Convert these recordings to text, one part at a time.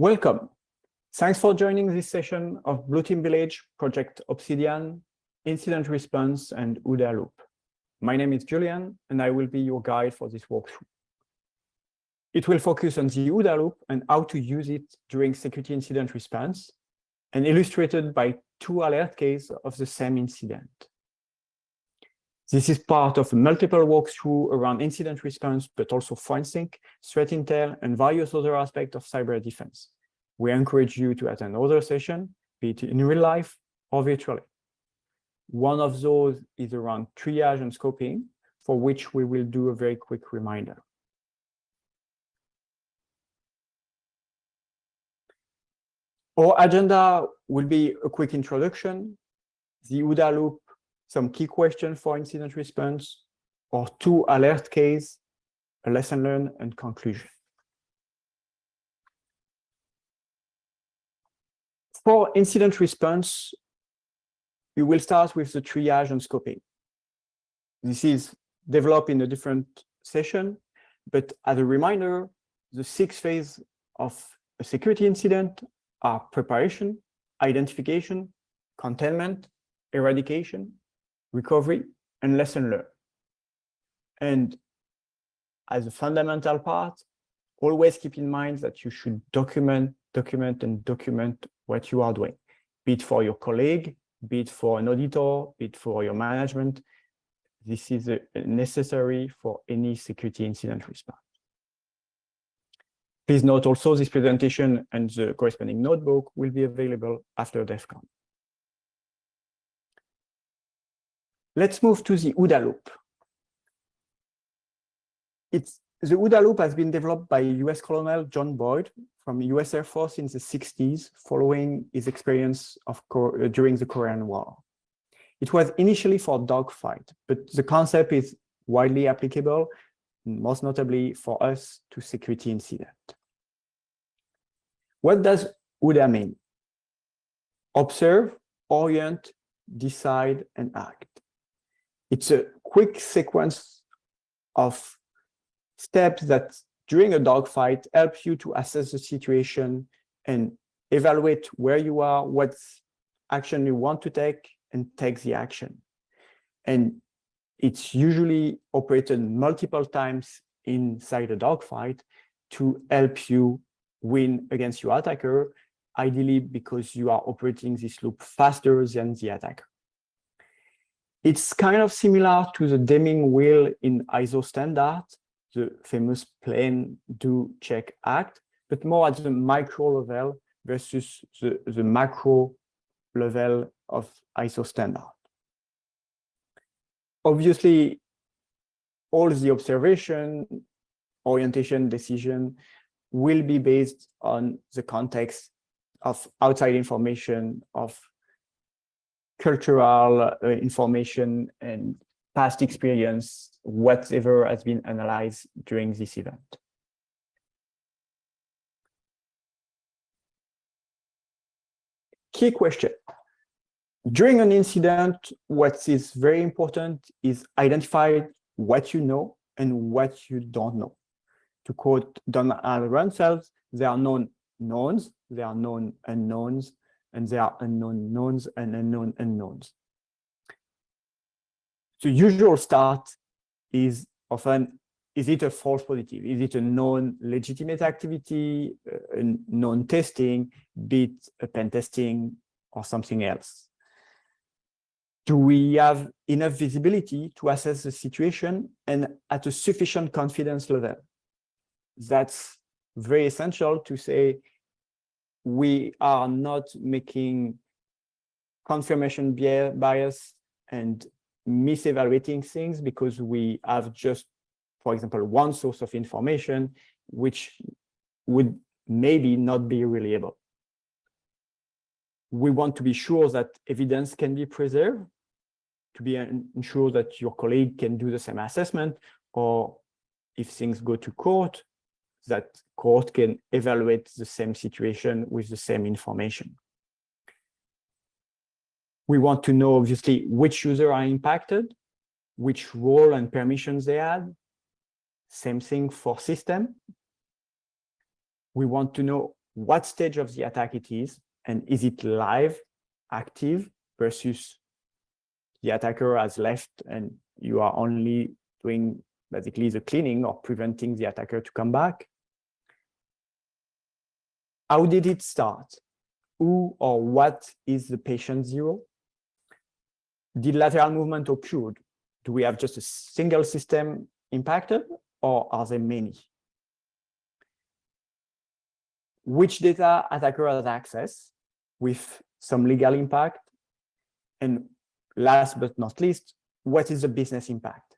Welcome. Thanks for joining this session of Blue Team Village, Project Obsidian, Incident Response, and OODA Loop. My name is Julian, and I will be your guide for this walkthrough. It will focus on the OODA Loop and how to use it during security incident response, and illustrated by two alert cases of the same incident. This is part of a multiple walkthrough around incident response, but also forensic, threat intel, and various other aspects of cyber defense. We encourage you to attend other sessions, be it in real life or virtually. One of those is around triage and scoping, for which we will do a very quick reminder. Our agenda will be a quick introduction, the OODA loop some key questions for incident response, or two alert case, a lesson learned, and conclusion. For incident response, we will start with the triage and scoping. This is developed in a different session, but as a reminder, the six phases of a security incident are preparation, identification, containment, eradication, recovery, and lesson learned. And as a fundamental part, always keep in mind that you should document, document, and document what you are doing, be it for your colleague, be it for an auditor, be it for your management. This is a necessary for any security incident response. Please note also this presentation and the corresponding notebook will be available after DEF CON. Let's move to the OODA loop. It's, the OODA loop has been developed by US Colonel John Boyd from US Air Force in the 60s, following his experience of uh, during the Korean War. It was initially for dogfight, but the concept is widely applicable, most notably for us to security incident. What does OODA mean? Observe, orient, decide, and act. It's a quick sequence of steps that during a dogfight help you to assess the situation and evaluate where you are, what action you want to take, and take the action. And it's usually operated multiple times inside a dogfight to help you win against your attacker, ideally because you are operating this loop faster than the attacker. It's kind of similar to the Deming wheel in ISO standard, the famous plan, do, check, act, but more at the micro level versus the, the macro level of ISO standard. Obviously, all the observation, orientation, decision will be based on the context of outside information, of cultural uh, information and past experience, whatever has been analyzed during this event. Key question. During an incident, what is very important is identify what you know and what you don't know. To quote Donald Rumsfeld, there are known knowns, there are known unknowns, and there are unknown knowns and unknown unknowns. The usual start is often, is it a false positive? Is it a known legitimate activity, uh, a known testing, be it a pen testing or something else? Do we have enough visibility to assess the situation and at a sufficient confidence level? That's very essential to say we are not making confirmation bias and misevaluating things because we have just, for example, one source of information, which would maybe not be reliable. We want to be sure that evidence can be preserved, to be ensure that your colleague can do the same assessment, or if things go to court, that court can evaluate the same situation with the same information. We want to know, obviously, which user are impacted, which role and permissions they had. Same thing for system. We want to know what stage of the attack it is, and is it live, active, versus the attacker has left and you are only doing basically the cleaning or preventing the attacker to come back. How did it start? Who or what is the patient zero? Did lateral movement occurred? Do we have just a single system impacted or are there many? Which data attacker has access with some legal impact? And last but not least, what is the business impact?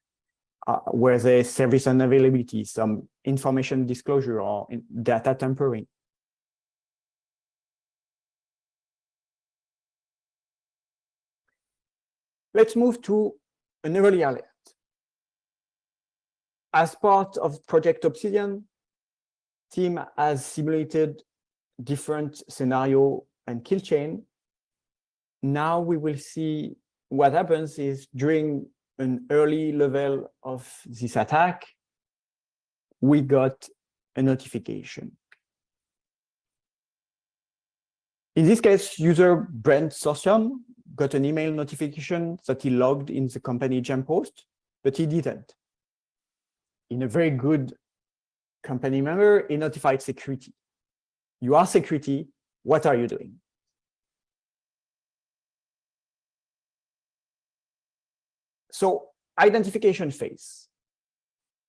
Uh, where there service unavailability, some information disclosure or data tampering? Let's move to an early alert. As part of Project Obsidian, team has simulated different scenario and kill chain. Now we will see what happens is during an early level of this attack, we got a notification. In this case, user Brent Sorsian got an email notification that he logged in the company jump host, but he didn't. In a very good company member, he notified security. You are security, what are you doing? So identification phase.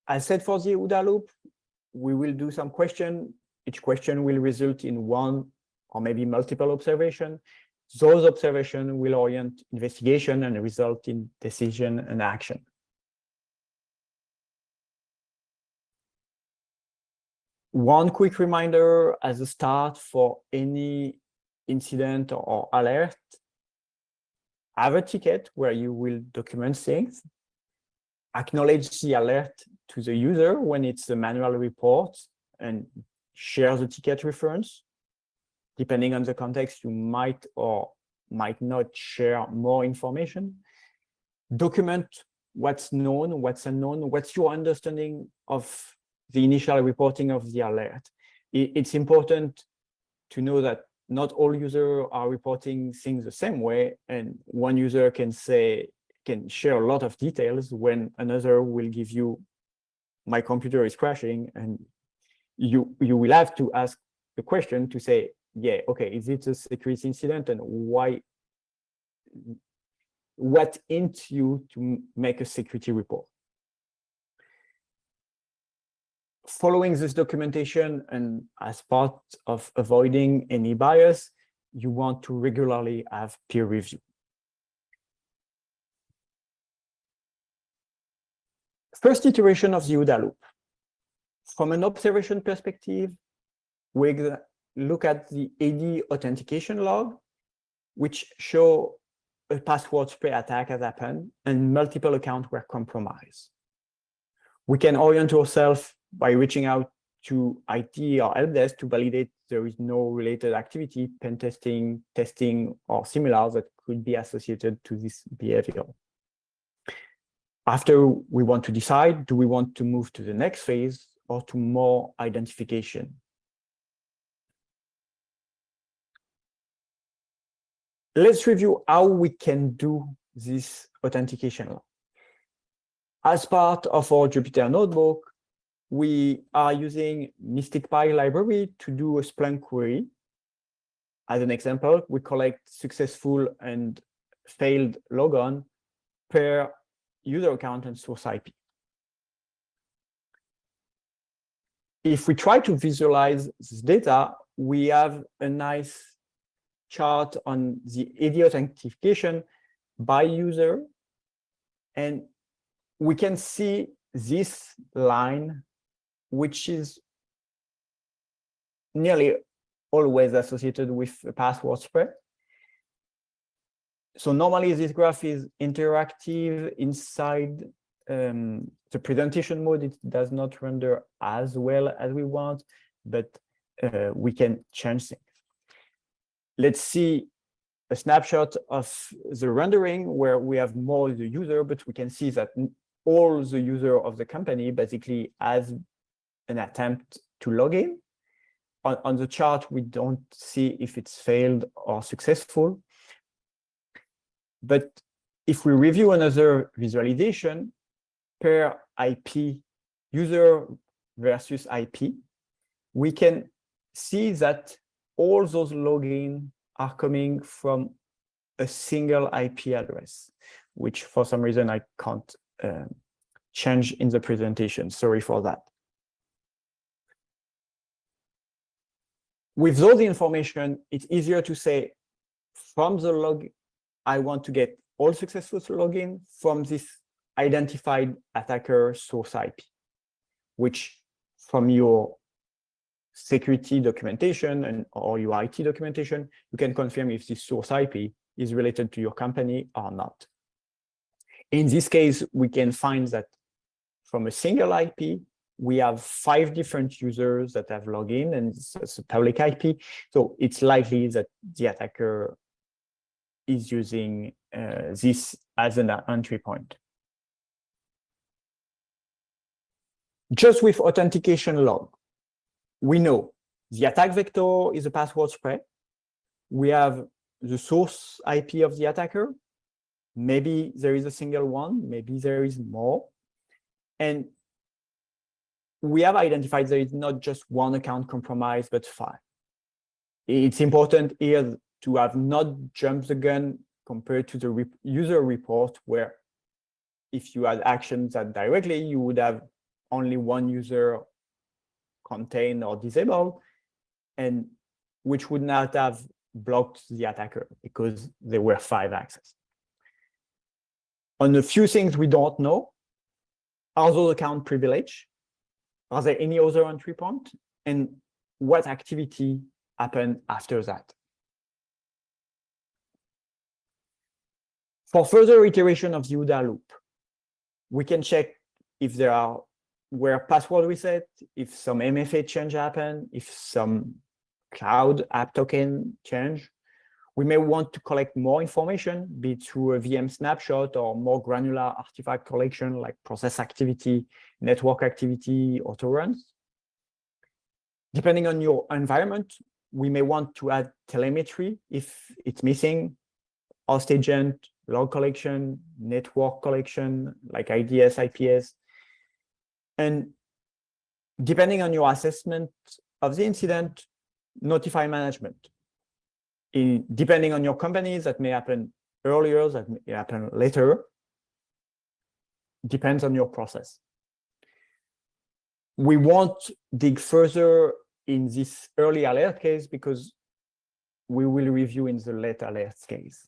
I said for the OODA loop, we will do some question. Each question will result in one or maybe multiple observation. Those observations will orient investigation and result in decision and action. One quick reminder as a start for any incident or alert, have a ticket where you will document things, acknowledge the alert to the user when it's a manual report and share the ticket reference depending on the context, you might or might not share more information. Document what's known, what's unknown, what's your understanding of the initial reporting of the alert. It's important to know that not all users are reporting things the same way, and one user can say, can share a lot of details when another will give you, my computer is crashing, and you, you will have to ask the question to say, yeah, okay, is it a security incident and why, what int you to make a security report? Following this documentation and as part of avoiding any bias, you want to regularly have peer review. First iteration of the OODA loop. From an observation perspective, we look at the AD authentication log, which show a password spray attack has happened and multiple accounts were compromised. We can orient ourselves by reaching out to IT or help desk to validate there is no related activity, pen testing, testing, or similar that could be associated to this behavior. After we want to decide, do we want to move to the next phase or to more identification? let's review how we can do this authentication. As part of our Jupyter notebook, we are using MSTICPy library to do a Splunk query. As an example, we collect successful and failed logon per user account and source IP. If we try to visualize this data, we have a nice chart on the AD authentication by user. And we can see this line, which is nearly always associated with password spray. So normally this graph is interactive inside um, the presentation mode. It does not render as well as we want, but uh, we can change things let's see a snapshot of the rendering where we have more the user, but we can see that all the user of the company basically has an attempt to log in. on, on the chart, we don't see if it's failed or successful. But if we review another visualization per IP, user versus IP, we can see that all those login are coming from a single IP address, which for some reason I can't uh, change in the presentation. Sorry for that. With those information, it's easier to say from the log, I want to get all successful login from this identified attacker source IP, which from your security documentation and or your IT documentation, you can confirm if this source IP is related to your company or not. In this case, we can find that from a single IP, we have five different users that have login and it's a public IP. So it's likely that the attacker is using uh, this as an entry point. Just with authentication log, we know the attack vector is a password spray. We have the source IP of the attacker. Maybe there is a single one, maybe there is more. And we have identified there is not just one account compromised, but five. It's important here to have not jumped the gun compared to the re user report where if you had actions that directly, you would have only one user contained or disabled, and which would not have blocked the attacker because there were five access. On a few things we don't know, are those account privilege? Are there any other entry point? And what activity happened after that? For further iteration of the OODA loop, we can check if there are where password reset, if some MFA change happened, if some cloud app token change. We may want to collect more information, be it through a VM snapshot or more granular artifact collection like process activity, network activity, auto runs. Depending on your environment, we may want to add telemetry if it's missing, host agent, log collection, network collection, like IDS, IPS. And depending on your assessment of the incident, notify management. In, depending on your company, that may happen earlier, that may happen later. Depends on your process. We won't dig further in this early alert case because we will review in the late alert case.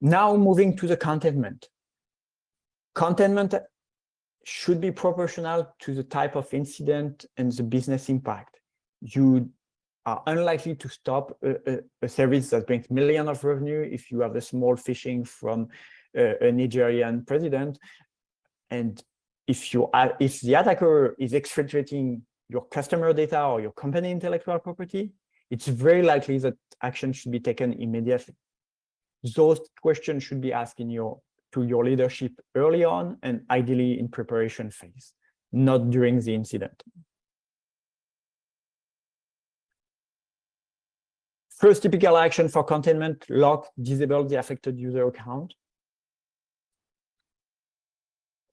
Now moving to the containment. Containment should be proportional to the type of incident and the business impact. You are unlikely to stop a, a, a service that brings millions of revenue if you have a small phishing from a, a Nigerian president. And if you are, if the attacker is exfiltrating your customer data or your company intellectual property, it's very likely that action should be taken immediately those questions should be asked in your to your leadership early on and ideally in preparation phase, not during the incident. First typical action for containment, lock, disable the affected user account.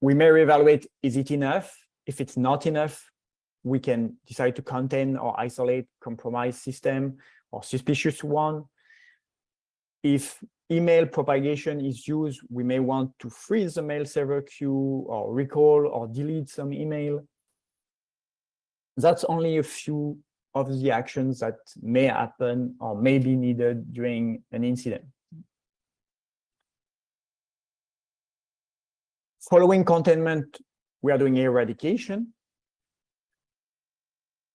We may reevaluate, is it enough? If it's not enough, we can decide to contain or isolate compromised system or suspicious one. If email propagation is used, we may want to freeze the mail server queue or recall or delete some email. That's only a few of the actions that may happen or may be needed during an incident. Following containment, we are doing eradication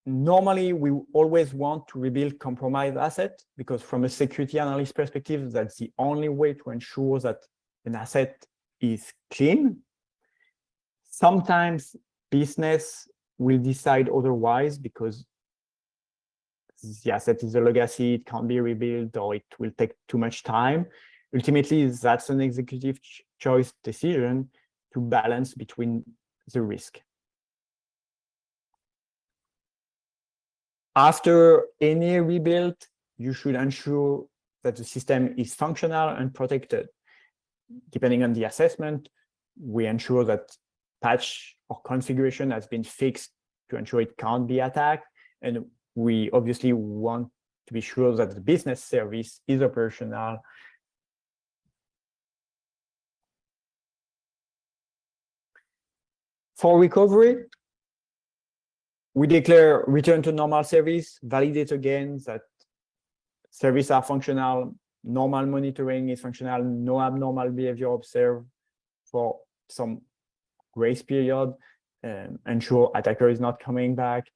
normally we always want to rebuild compromised asset because from a security analyst perspective, that's the only way to ensure that an asset is clean. Sometimes business will decide otherwise because the asset is a legacy, it can't be rebuilt, or it will take too much time. Ultimately, that's an executive ch choice decision to balance between the risk. After any rebuild, you should ensure that the system is functional and protected. Depending on the assessment, we ensure that patch or configuration has been fixed to ensure it can't be attacked. And we obviously want to be sure that the business service is operational. For recovery, we declare return to normal service, validate again that service are functional, normal monitoring is functional, no abnormal behavior observed for some grace period, um, ensure attacker is not coming back.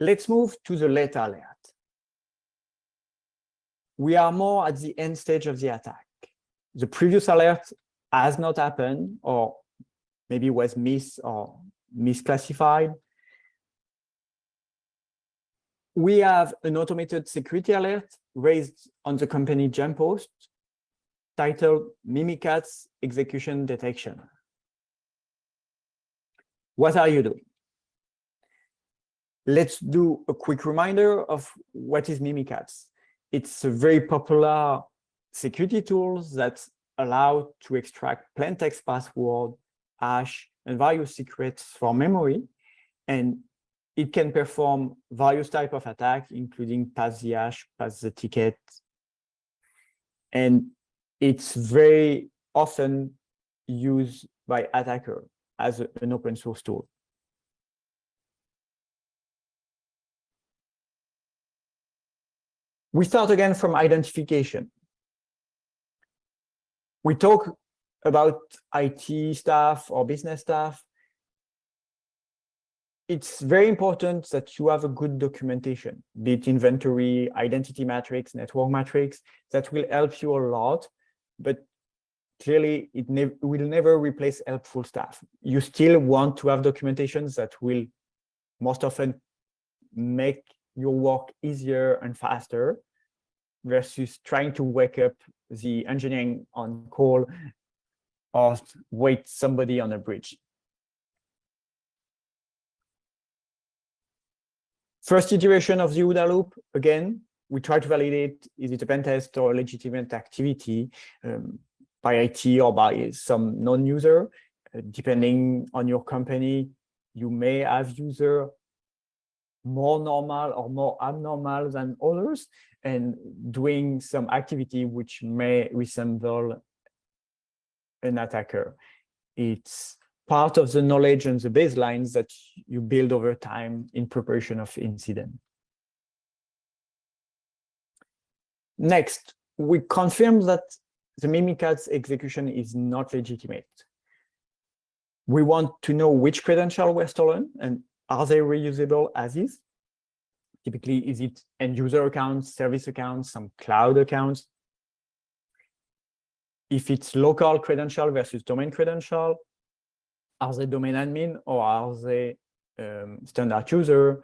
Let's move to the late alert. We are more at the end stage of the attack. The previous alert has not happened or maybe was missed or misclassified we have an automated security alert raised on the company jump host titled Mimikatz Execution Detection. What are you doing? Let's do a quick reminder of what is Mimikatz. It's a very popular security tools that allow to extract plain text password, hash, and various secrets from memory and it can perform various type of attack, including pass the hash, pass the ticket. And it's very often used by attacker as a, an open source tool. We start again from identification. We talk about IT staff or business staff it's very important that you have a good documentation, be it inventory, identity matrix, network matrix, that will help you a lot, but clearly it ne will never replace helpful staff. You still want to have documentations that will most often make your work easier and faster versus trying to wake up the engineering on call or wait somebody on a bridge. First iteration of the OODA loop, again, we try to validate, is it a pen test or a legitimate activity um, by IT or by some non-user. Uh, depending on your company, you may have user more normal or more abnormal than others and doing some activity which may resemble an attacker. It's part of the knowledge and the baselines that you build over time in preparation of incident. Next, we confirm that the Mimikatz execution is not legitimate. We want to know which credentials were stolen and are they reusable as is? Typically, is it end user accounts, service accounts, some cloud accounts? If it's local credential versus domain credential, are they domain admin or are they um, standard user?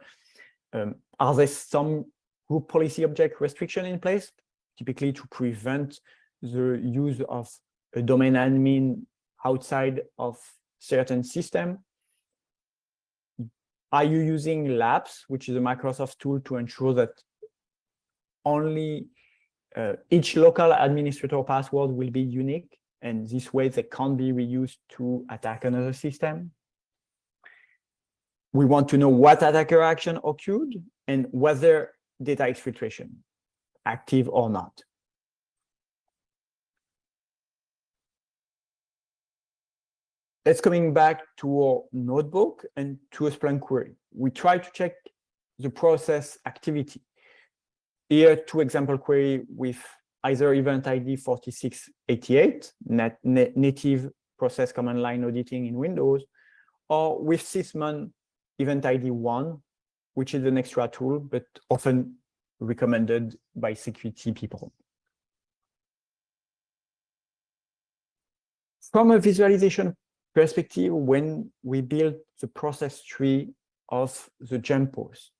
Um, are there some group policy object restriction in place, typically to prevent the use of a domain admin outside of certain system? Are you using LAPS, which is a Microsoft tool to ensure that only uh, each local administrator password will be unique and this way they can't be reused to attack another system. We want to know what attacker action occurred and whether data exfiltration, active or not. Let's coming back to our notebook and to a Splunk query. We try to check the process activity. Here, two example query with either event ID 4688, net, native process command line auditing in Windows, or with Sysmon event ID 1, which is an extra tool, but often recommended by security people. From a visualization perspective, when we build the process tree of the jump host,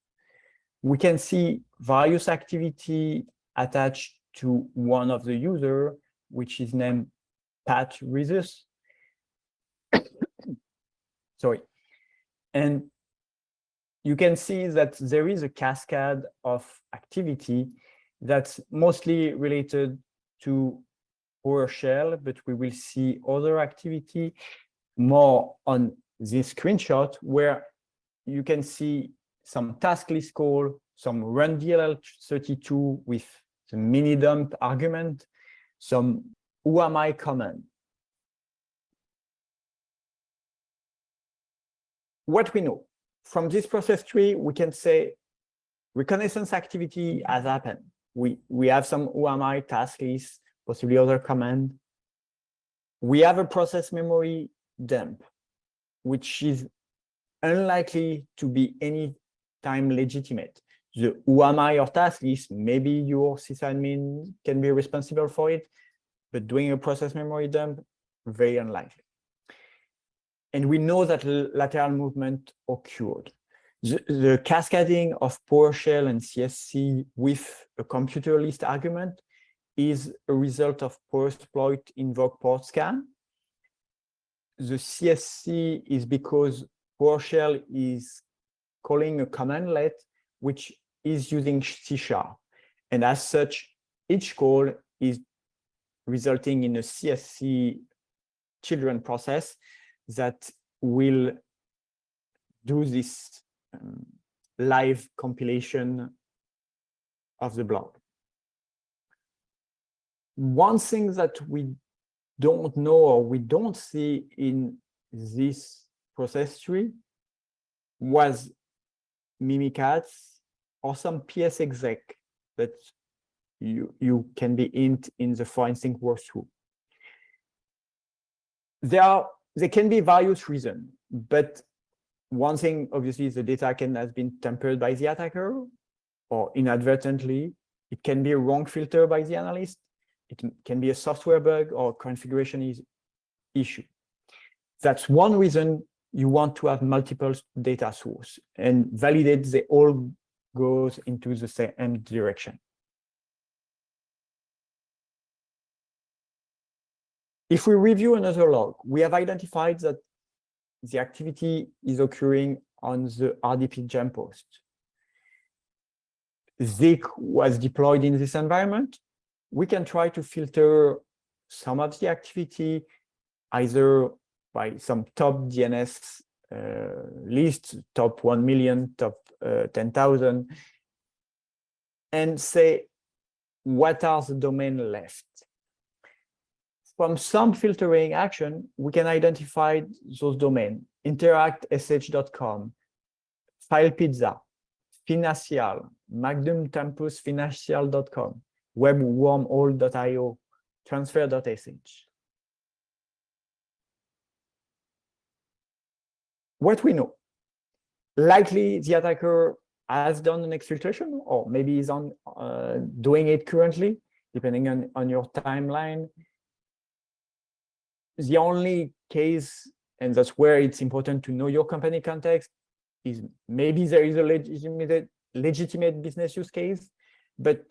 we can see various activity attached to one of the user, which is named Pat Rezus. Sorry. And you can see that there is a cascade of activity that's mostly related to PowerShell, but we will see other activity more on this screenshot where you can see some task list call, some rundll32 with the mini dump argument, some WMI command. What we know from this process tree, we can say reconnaissance activity has happened. We, we have some WMI task list, possibly other command. We have a process memory dump, which is unlikely to be any time legitimate. The WMI or task list, maybe your sysadmin can be responsible for it, but doing a process memory dump, very unlikely. And we know that lateral movement occurred. The, the cascading of PowerShell and CSC with a computer list argument is a result of PowerSploit invoke port scan. The CSC is because PowerShell is calling a commandlet which is using C sharp. And as such, each call is resulting in a CSC children process that will do this um, live compilation of the block. One thing that we don't know or we don't see in this process tree was Mimikatz or some PsExec that you, you can be int in the forensic workthrough. There are there can be various reasons, but one thing obviously is the data can has been tampered by the attacker or inadvertently. It can be a wrong filter by the analyst. It can be a software bug or configuration is issue. That's one reason you want to have multiple data source and validate they all goes into the same direction. If we review another log, we have identified that the activity is occurring on the RDP jump host. Zeek was deployed in this environment. We can try to filter some of the activity either by some top DNS uh, list, top 1 million, top uh, 10,000, and say, what are the domain left? from some filtering action, we can identify those domains, interactsh.com, filepizza, Financial, Magnum Webwormhole.io, transfer.sh. What we know, likely the attacker has done an exfiltration, or maybe is on uh, doing it currently, depending on, on your timeline the only case, and that's where it's important to know your company context, is maybe there is a legitimate, legitimate business use case, but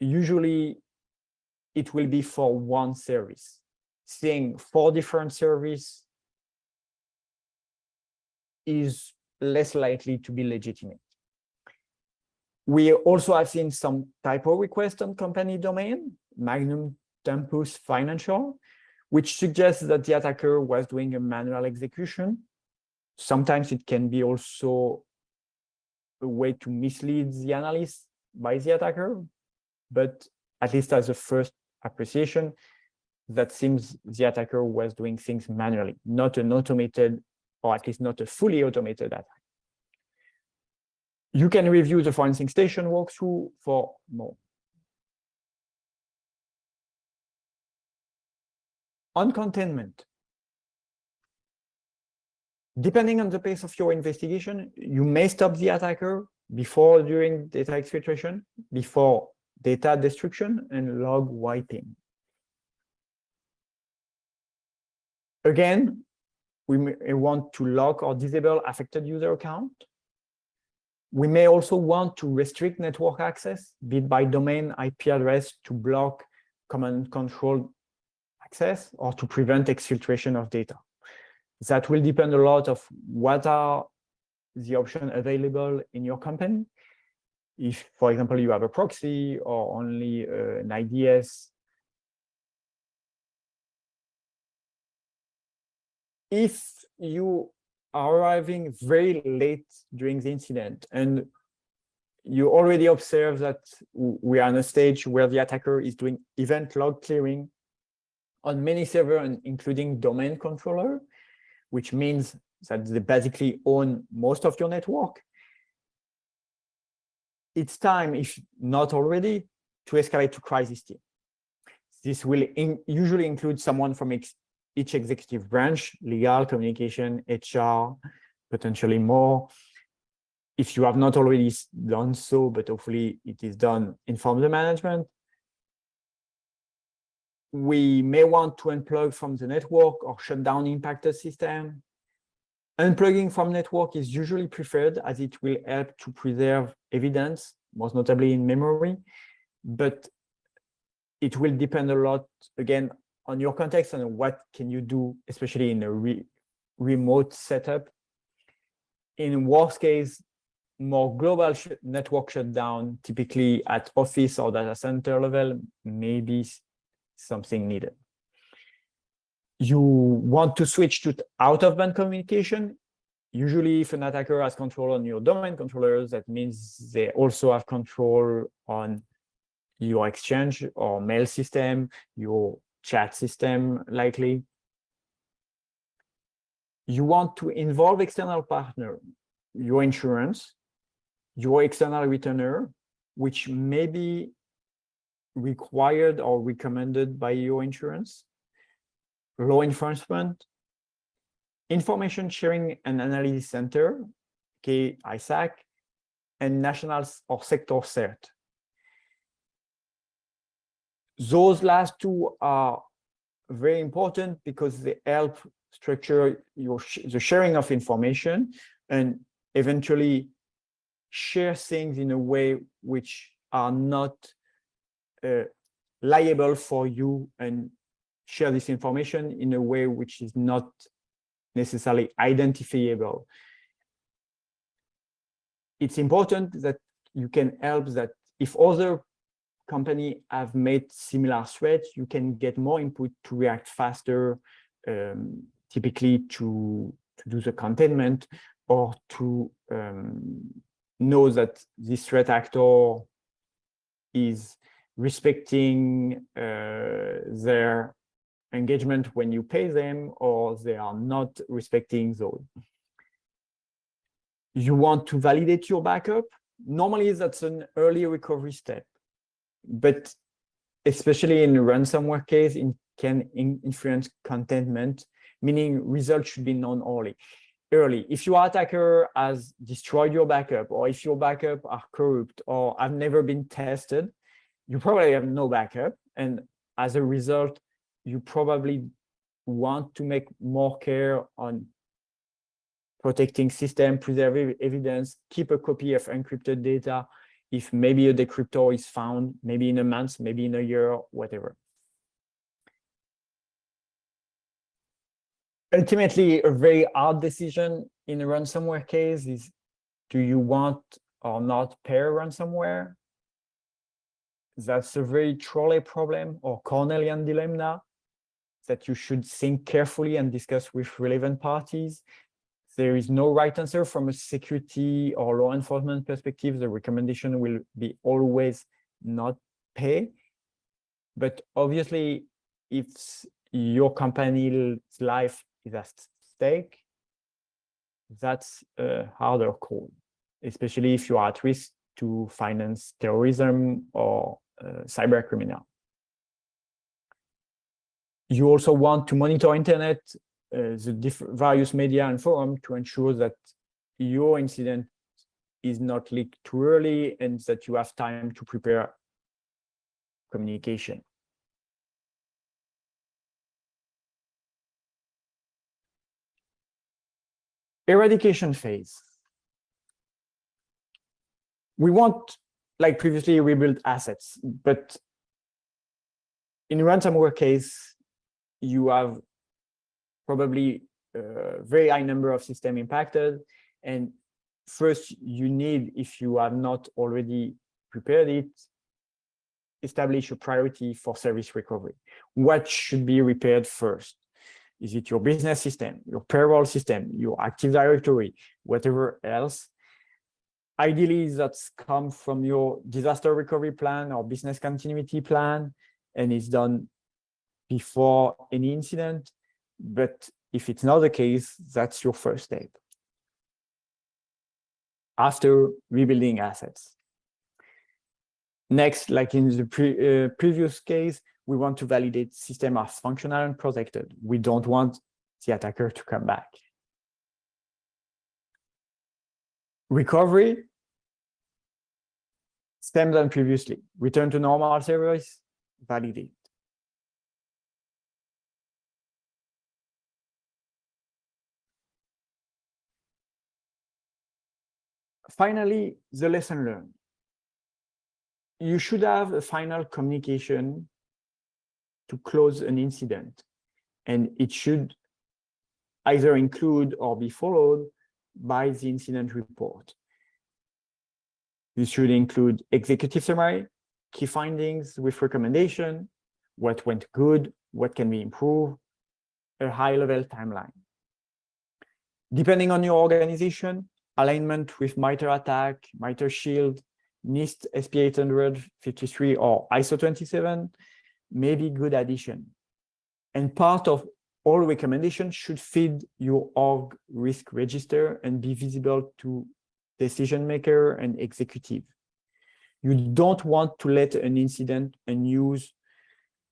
usually it will be for one service. Seeing four different service is less likely to be legitimate. We also have seen some typo request on company domain, Magnum Tempus Financial, which suggests that the attacker was doing a manual execution. Sometimes it can be also a way to mislead the analyst by the attacker, but at least as a first appreciation, that seems the attacker was doing things manually, not an automated, or at least not a fully automated attack. You can review the forensic station walkthrough for more. on containment. Depending on the pace of your investigation, you may stop the attacker before during data exfiltration, before data destruction and log wiping. Again, we may want to lock or disable affected user account. We may also want to restrict network access, be it by domain IP address to block command control access or to prevent exfiltration of data. That will depend a lot of what are the options available in your company. If, for example, you have a proxy or only uh, an IDS, if you are arriving very late during the incident and you already observe that we are in a stage where the attacker is doing event log clearing on many servers, including domain controller, which means that they basically own most of your network. It's time, if not already, to escalate to crisis team. This will in, usually include someone from ex, each executive branch, legal, communication, HR, potentially more, if you have not already done so, but hopefully it is done, inform the management. We may want to unplug from the network or shut down impacted system. Unplugging from network is usually preferred as it will help to preserve evidence, most notably in memory, but it will depend a lot, again, on your context and what can you do, especially in a re remote setup. In worst case, more global sh network shutdown, typically at office or data center level, maybe something needed. You want to switch to out-of-band communication. Usually, if an attacker has control on your domain controllers, that means they also have control on your exchange or mail system, your chat system, likely. You want to involve external partner, your insurance, your external returner, which may be required or recommended by your insurance, law enforcement, information sharing and analysis center, okay, ISAC, and national or sector CERT. Those last two are very important because they help structure your the sharing of information and eventually share things in a way which are not uh, liable for you and share this information in a way which is not necessarily identifiable. It's important that you can help that if other company have made similar threats, you can get more input to react faster, um, typically to, to do the containment or to um, know that this threat actor is respecting uh, their engagement when you pay them or they are not respecting those. You want to validate your backup. Normally, that's an early recovery step, but especially in ransomware case, it can influence contentment, meaning results should be known early early. If your attacker has destroyed your backup, or if your backup are corrupt, or have never been tested, you probably have no backup. And as a result, you probably want to make more care on protecting system, preserve evidence, keep a copy of encrypted data. If maybe a decryptor is found, maybe in a month, maybe in a year, whatever. ultimately a very hard decision in a ransomware case is do you want or not pair ransomware that's a very trolley problem or cornelian dilemma that you should think carefully and discuss with relevant parties. There is no right answer from a security or law enforcement perspective. The recommendation will be always not pay. But obviously if your company's life is at stake, that's a harder call, especially if you are at risk to finance terrorism or uh, cyber criminal. You also want to monitor internet, uh, the various media and forum to ensure that your incident is not leaked too early and that you have time to prepare communication. eradication phase. We want, like previously, rebuild assets, but in ransomware case, you have probably a very high number of system impacted. And first you need, if you have not already prepared it, establish a priority for service recovery. What should be repaired first? Is it your business system, your payroll system, your Active Directory, whatever else? Ideally, that's come from your disaster recovery plan or business continuity plan, and it's done before any incident. But if it's not the case, that's your first step. After rebuilding assets. Next, like in the pre, uh, previous case, we want to validate system are functional and protected. We don't want the attacker to come back. Recovery, same than previously. Return to normal service, validate. Finally, the lesson learned. You should have a final communication to close an incident, and it should either include or be followed by the incident report. This should include executive summary, key findings with recommendation, what went good, what can be improved, a high-level timeline. Depending on your organization, alignment with MITRE ATT&CK, MITRE Shield, NIST SP 853 or ISO 27 may be good addition. And part of all recommendations should feed your org risk register and be visible to decision maker and executive. You don't want to let an incident and use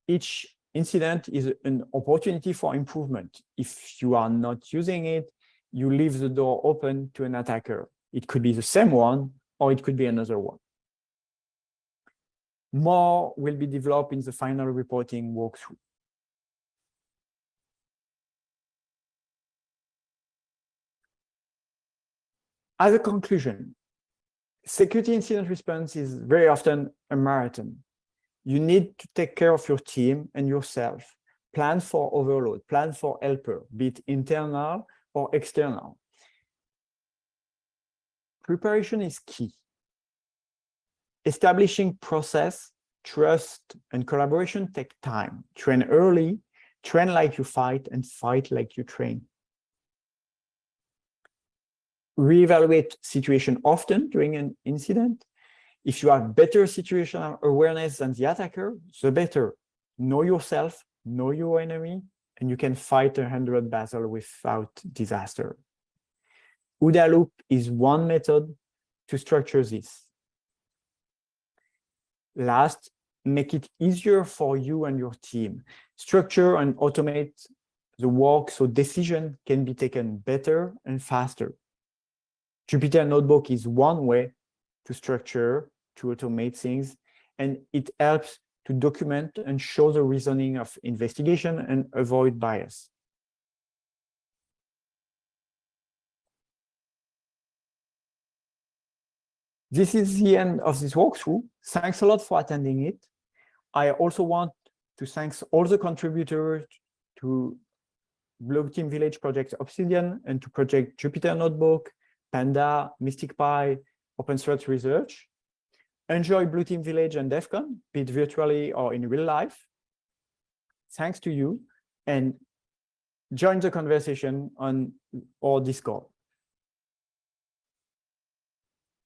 Each incident is an opportunity for improvement. If you are not using it, you leave the door open to an attacker. It could be the same one, or it could be another one. More will be developed in the final reporting walkthrough. As a conclusion, security incident response is very often a marathon. You need to take care of your team and yourself. Plan for overload, plan for helper, be it internal or external. Preparation is key. Establishing process, trust, and collaboration take time. Train early, train like you fight, and fight like you train reevaluate situation often during an incident. If you have better situational awareness than the attacker, the better. Know yourself, know your enemy, and you can fight a hundred battle without disaster. OODA loop is one method to structure this. Last, make it easier for you and your team. Structure and automate the work so decision can be taken better and faster. Jupyter Notebook is one way to structure, to automate things, and it helps to document and show the reasoning of investigation and avoid bias. This is the end of this walkthrough. Thanks a lot for attending it. I also want to thank all the contributors to Team Village Project Obsidian and to Project Jupyter Notebook, Panda, MSTICPy, Open Source Research. Enjoy Blue Team Village and DEF CON, be it virtually or in real life. Thanks to you and join the conversation on our Discord.